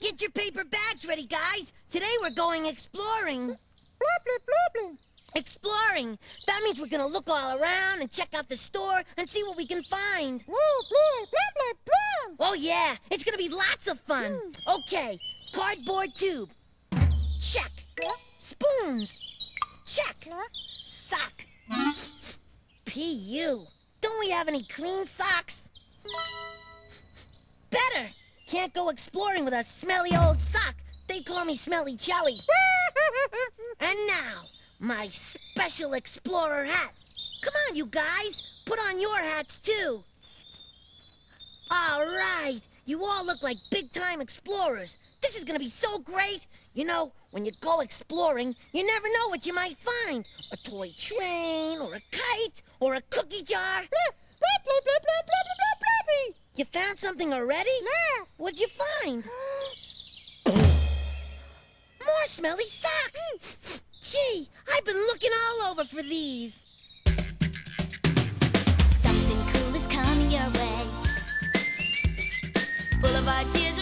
Get your paper bags ready, guys. Today we're going exploring. Exploring. That means we're gonna look all around and check out the store and see what we can find. Oh, yeah. It's gonna be lots of fun. Okay. Cardboard tube. Check. Spoons. Check. Sock. P.U. Don't we have any clean socks? Can't go exploring with a smelly old sock. They call me Smelly Jelly. And now, my special explorer hat. Come on, you guys. Put on your hats, too. All right. You all look like big-time explorers. This is gonna be so great. You know, when you go exploring, you never know what you might find. A toy train, or a kite, or a cookie jar. Blah, blah, blah, blah, blah, blah, blah, blah, blah. You found something already? Yeah. What'd you find? More smelly socks. Gee, I've been looking all over for these. Something cool is coming your way. Full of ideas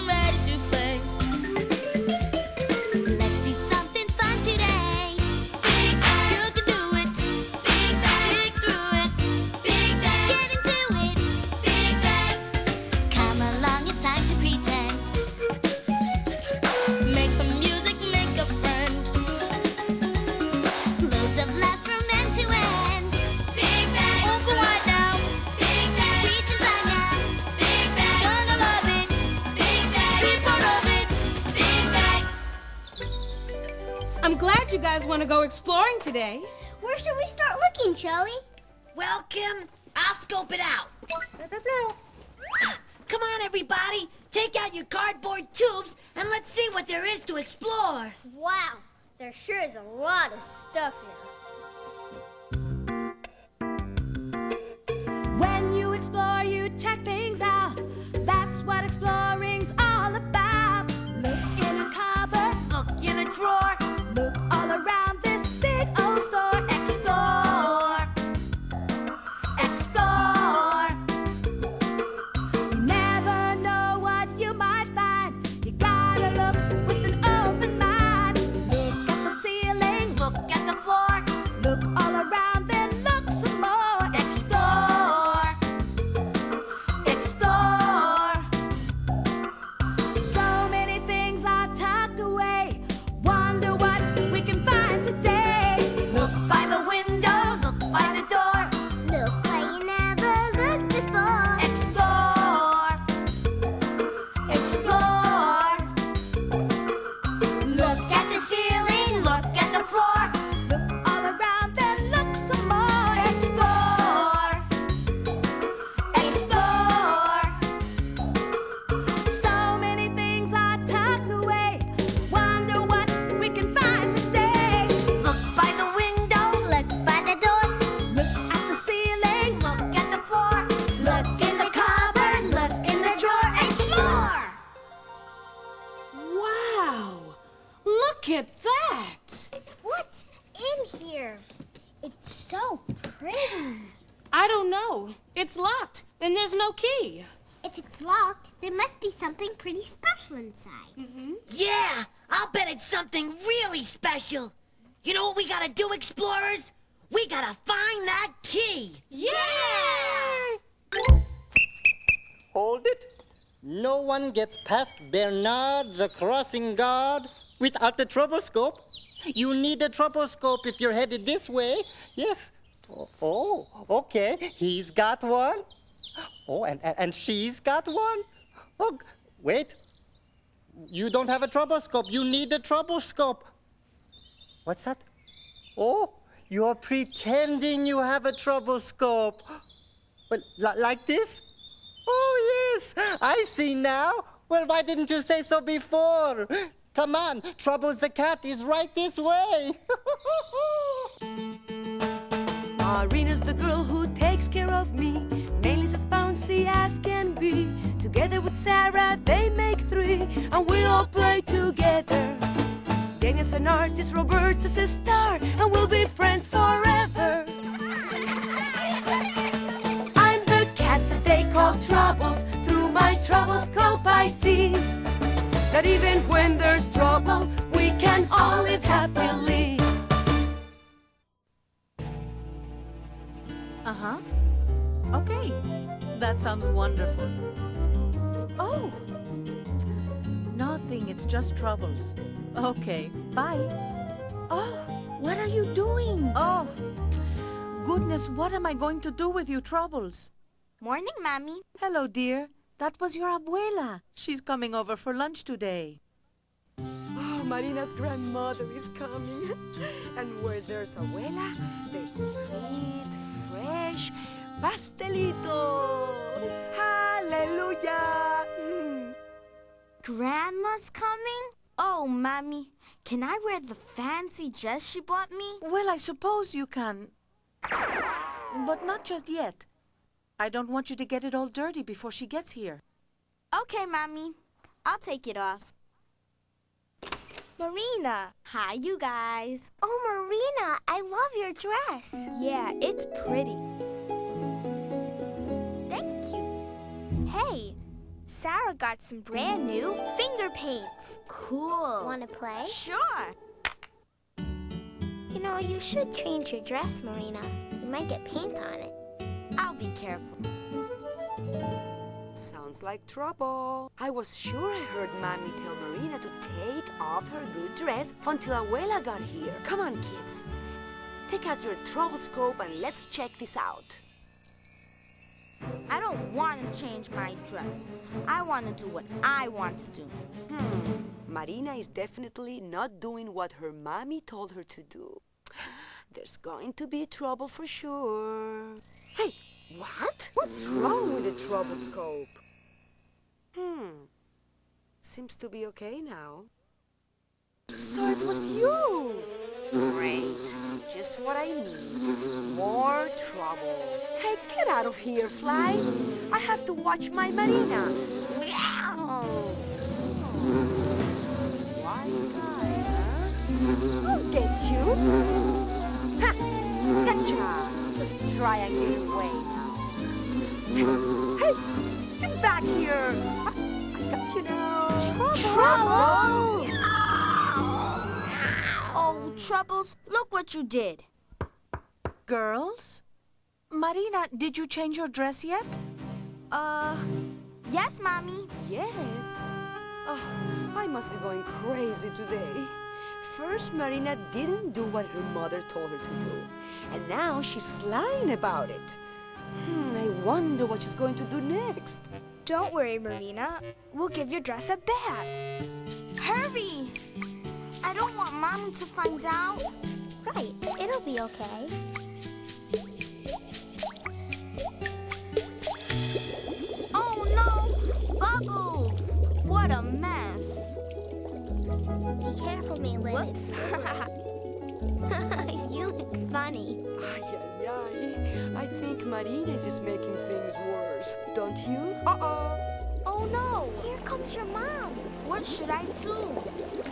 you guys want to go exploring today. Where should we start looking, Shelly? Well, Kim, I'll scope it out. Blah, blah, blah. Ah, come on, everybody. Take out your cardboard tubes and let's see what there is to explore. Wow, there sure is a lot of stuff here. It's locked, and there's no key. If it's locked, there must be something pretty special inside. Mhm. Yeah, I'll bet it's something really special. You know what we gotta do, explorers? We gotta find that key. Yeah! Hold it. No one gets past Bernard the crossing guard without the troublescope. You need a troublescope if you're headed this way. Yes. Oh, okay. He's got one. Oh, and, and, she's got one. Oh, wait. You don't have a troublescope. You need a troublescope. What's that? Oh, you're pretending you have a troublescope. Well, like this? Oh, yes, I see now. Well, why didn't you say so before? Come on, Troubles the cat is right this way. Marina's the girl who takes care of me. Nelly's as bouncy as can be. Together with Sarah, they make three, and we all play together. Daniel's an artist, Roberto's a star, and we'll be friends forever. I'm the cat that they call Troubles. Through my troublescope, I see that even when there's trouble, we can all live happily. Huh. Okay. That sounds wonderful. Oh! Nothing, it's just troubles. Okay, bye. Oh, what are you doing? Oh, goodness, what am I going to do with you, Troubles? Morning, Mommy. Hello, dear. That was your abuela. She's coming over for lunch today. Oh, Marina's grandmother is coming. and where there's abuela, there's sweet, fresh pastelitos. Hallelujah! Mm. Grandma's coming? Oh, Mommy, can I wear the fancy dress she bought me? Well, I suppose you can. But not just yet. I don't want you to get it all dirty before she gets here. Okay, Mommy. I'll take it off. Marina. Hi, you guys. Oh, Marina, I love your dress. Yeah, it's pretty. Thank you. Hey, Sarah got some brand new finger paints. Cool. Want to play? Sure. You know, you should change your dress, Marina. You might get paint on it. I'll be careful. Sounds like trouble. I was sure I heard Mommy tell Marina to take off her good dress until Abuela got here. Come on, kids. Take out your trouble scope and let's check this out. I don't want to change my dress. I want to do what I want to do. Hmm. Marina is definitely not doing what her mommy told her to do. There's going to be trouble for sure. Hey, what? What's wrong with the trouble scope? Hmm. Seems to be okay now. So it was you! Great. Just what I need. More trouble. Hey, get out of here, Fly. I have to watch my Marina. Meow. Wise guy, huh? I'll get you. Ha! Gotcha! Just try away now. Hey! Get back here! I, I got you now. Troubles? Oh, Troubles, look what you did. Girls? Marina, did you change your dress yet? Uh, yes, Mommy. Yes. Oh, I must be going crazy today. First, Marina didn't do what her mother told her to do. And now she's lying about it. Hmm, I wonder what she's going to do next. Don't worry, Marina. We'll give your dress a bath. Hurry! I don't want Mommy to find out. Right, it'll be okay. Oh no! Bubbles! What a mess! Be careful, Maylin. you look funny. Ay, ay, ay. I think Marina is just making things worse. Don't you? Uh-oh. Oh no! Here comes your mom. What should I do?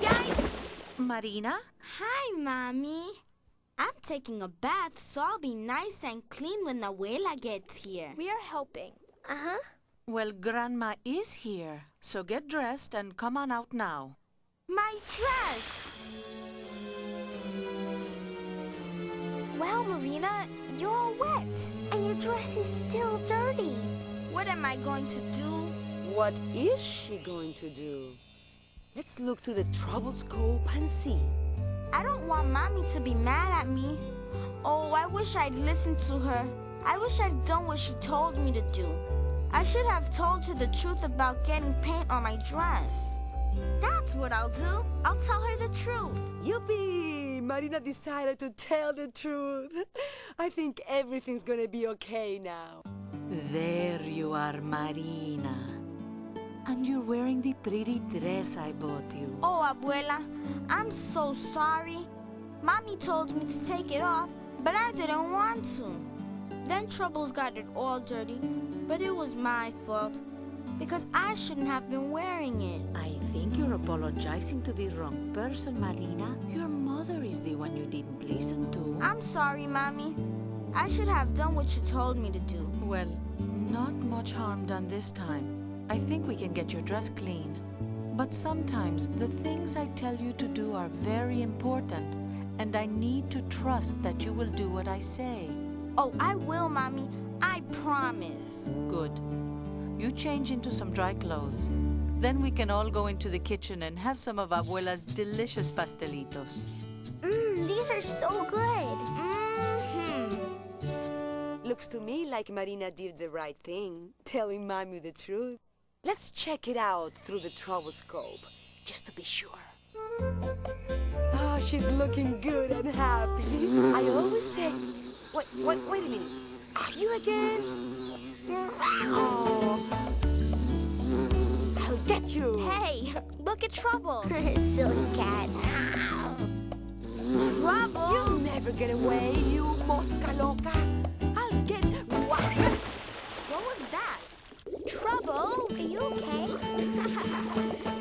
Yikes! Marina? Hi, Mommy. I'm taking a bath, so I'll be nice and clean when Abuela gets here. We are helping. Uh-huh. Well, Grandma is here, so get dressed and come on out now. My dress! Wow, Marina, you're all wet. And your dress is still dirty. What am I going to do? What is she going to do? Let's look through the trouble scope and see. I don't want Mommy to be mad at me. Oh, I wish I'd listened to her. I wish I'd done what she told me to do. I should have told her the truth about getting paint on my dress. That's what I'll do. I'll tell her the truth. Yippee! Marina decided to tell the truth. I think everything's gonna be okay now. There you are, Marina. And you're wearing the pretty dress I bought you. Oh, Abuela, I'm so sorry. Mommy told me to take it off, but I didn't want to. Then Troubles got it all dirty, but it was my fault because I shouldn't have been wearing it. I think you're apologizing to the wrong person, Marina. Your mother is the one you didn't listen to. I'm sorry, Mommy. I should have done what you told me to do. Well, not much harm done this time. I think we can get your dress clean. But sometimes the things I tell you to do are very important, and I need to trust that you will do what I say. Oh, I will, Mommy. I promise. Good. You change into some dry clothes. Then we can all go into the kitchen and have some of Abuela's delicious pastelitos. Mmm, these are so good. Mm-hmm. Looks to me like Marina did the right thing, telling Mommy the truth. Let's check it out through the troublescope, just to be sure. Oh, she's looking good and happy. I always say, wait, wait, wait a minute. Are you again? You. Hey, look at Trouble. Silly cat. Trouble? You'll never get away, you mosca loca. I'll get... What was that? Trouble? Are you okay?